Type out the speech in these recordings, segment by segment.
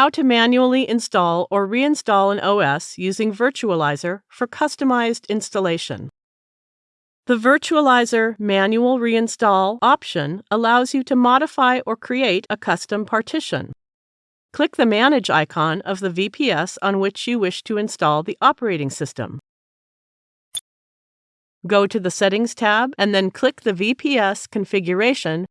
How to manually install or reinstall an OS using Virtualizor for customized installation. The Virtualizor Manual Reinstall option allows you to modify or create a custom partition. Click the Manage icon of the VPS on which you wish to install the operating system. Go to the Settings tab and then click the VPS configuration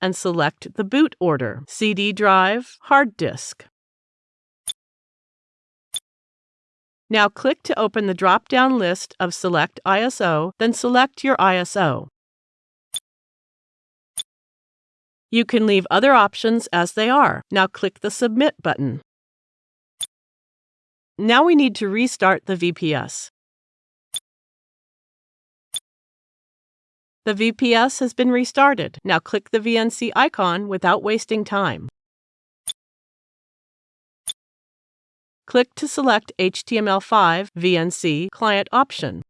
and select the boot order CD drive, hard disk. Now click to open the drop down list of Select ISO, then select your ISO. You can leave other options as they are. Now click the Submit button. Now we need to restart the VPS. The VPS has been restarted. Now click the VNC icon without wasting time. Click to select HTML5 VNC Client option.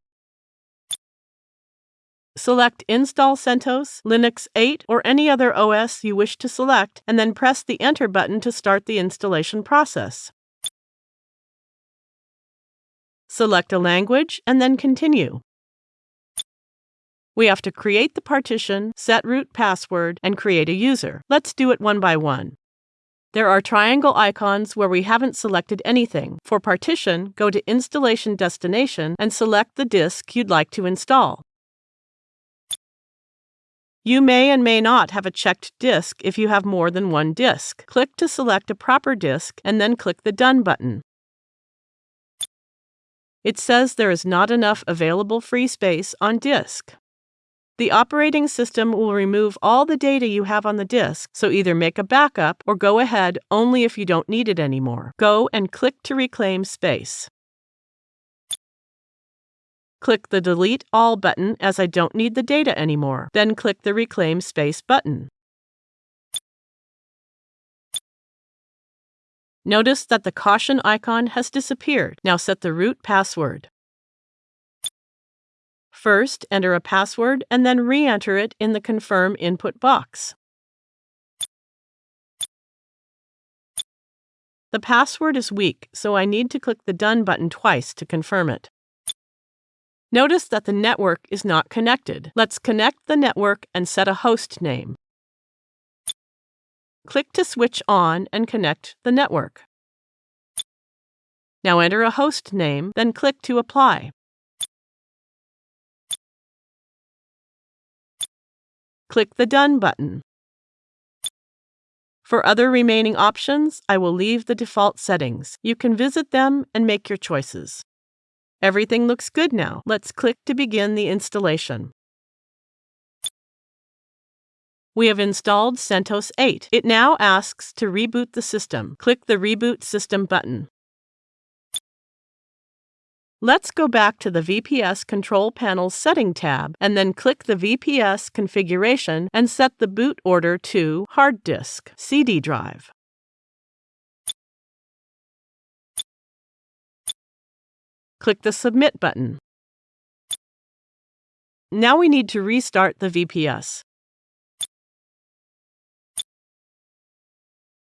Select Install CentOS, Linux 8, or any other OS you wish to select, and then press the Enter button to start the installation process. Select a language and then continue. We have to create the partition, set root password, and create a user. Let's do it one by one. There are triangle icons where we haven't selected anything. For partition, go to Installation Destination and select the disk you'd like to install. You may and may not have a checked disk if you have more than one disk. Click to select a proper disk and then click the Done button. It says there is not enough available free space on disk. The operating system will remove all the data you have on the disk, so either make a backup or go ahead only if you don't need it anymore. Go and click to reclaim space. Click the Delete All button as I don't need the data anymore. Then click the Reclaim Space button. Notice that the caution icon has disappeared. Now set the root password. First, enter a password and then re-enter it in the Confirm input box. The password is weak, so I need to click the Done button twice to confirm it. Notice that the network is not connected. Let's connect the network and set a host name. Click to switch on and connect the network. Now enter a host name, then click to apply. Click the Done button. For other remaining options, I will leave the default settings. You can visit them and make your choices. Everything looks good now. Let's click to begin the installation. We have installed CentOS 8. It now asks to reboot the system. Click the Reboot System button. Let's go back to the VPS Control Panel's Setting tab and then click the VPS configuration and set the boot order to hard disk, CD drive. Click the Submit button. Now we need to restart the VPS.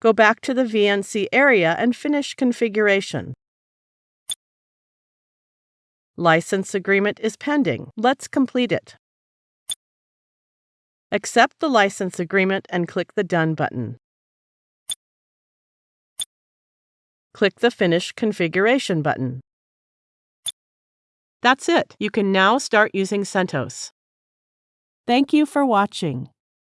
Go back to the VNC area and finish configuration. License agreement is pending. Let's complete it. Accept the license agreement and click the Done button. Click the Finish Configuration button. That's it. You can now start using CentOS. Thank you for watching.